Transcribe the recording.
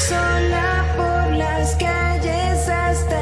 Sola por las calles hasta